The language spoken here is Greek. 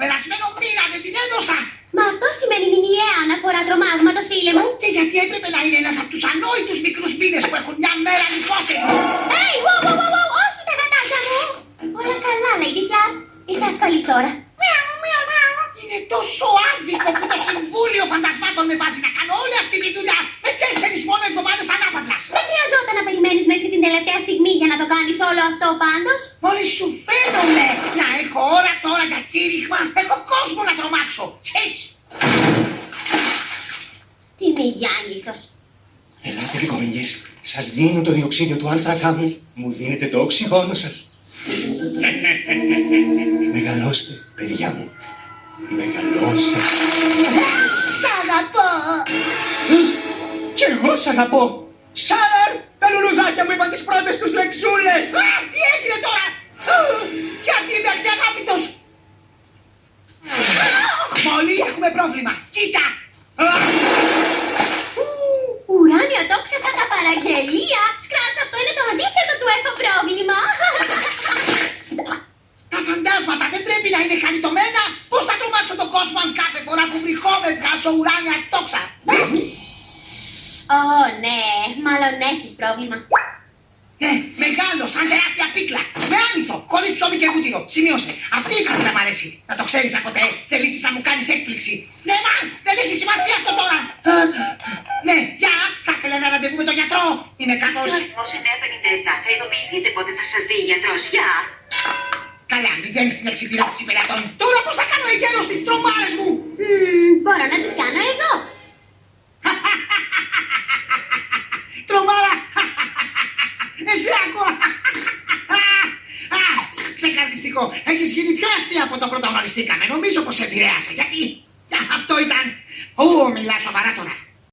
περασμένο πήρανε, την έδωσα! Μα αυτό σημαίνει μηνιαία αναφορά τρομάγματο, φίλε μου. Και γιατί έπρεπε να είναι ένας από τους ανόητους μικρούς μήνες που έχουν μια μέρα ανυπόθετη. Hey, wow, wow, wow, wow, όχι τα γατάκια μου. Όλα καλά, Lady Flap. Είσαι ασφαλή τώρα. Είναι τόσο άδικο που το Συμβούλιο Φαντασμάτων με βάζει να κάνω όλη αυτή τη δουλειά. Με τελευταία στιγμή για να το κάνεις όλο αυτό πάντως. Μόλις σου φαίνομαι να έχω ώρα τώρα για κήρυγμα, έχω κόσμο να τρομάξω. Ξέρεις, Τι μεγιάνυχτος. Ελάτε λιγόνιες. Σας δίνω το διοξίδιο του άνθρακά μου. Μου δίνετε το οξυγόνο σας. Μεγαλώστε, παιδιά μου. Μεγαλώστε. Σ' αγαπώ. Κι εγώ σ' αγαπώ. Σάραρ, τα λουλουδάκια μου είπαν τις πρώτες τους λεξούλες. Α, τι έγινε τώρα! Α, Γιατί είμαι αξιαγάπητος! Μόλι έχουμε πρόβλημα. Κοίτα! Α, Ουράνια τόξα κατά παραγγελία. Σκράτς, αυτό είναι το αντίθετο του έχω πρόβλημα. Τα φαντάσματα δεν πρέπει να είναι χαριτωμένα. Πώς θα τρομάξω τον κόσμο αν κάθε φορά που βρυχόμαι βγάζω ουράνια τόξα. Ω, ναι, μάλλον έχεις πρόβλημα. Ναι, μεγάλο, σαν τεράστια πίκλα. Με άνηθο, χωρίς ψωμί και βούτυρο. Σημείωσε. Αυτή η πίκλα μ' αρέσει. Να το ξέρεις από ποτέ. Θελήσεις να μου κάνεις έκπληξη. Ναι, μα, δεν έχει σημασία αυτό τώρα. Α, Ναι, γεια, θα ήθελα ένα ραντεβού με τον γιατρό. Είμαι κάπως... Αριθμός 957. Θα ειδοποιηθείτε πότε θα σας δει η γιατρός. Γεια! Καλά, μηδέν στην εξυπηρέτηση πελατών. Τώρα πώς θα κάνω εγκαίρος τις τρομάρες μου; Μμμ, μπορώ να τις κάνω εγώ. Τρομάρα! Εσύ άκουα! Α, Ξεκαρδιστικό. Έχεις γίνει πιο αστεία από το πρώτο γνωριστήκαμε. Νομίζω πως σε επηρέασε. Γιατί; Αυτό ήταν... Ω, μιλά σοβαρά τώρα.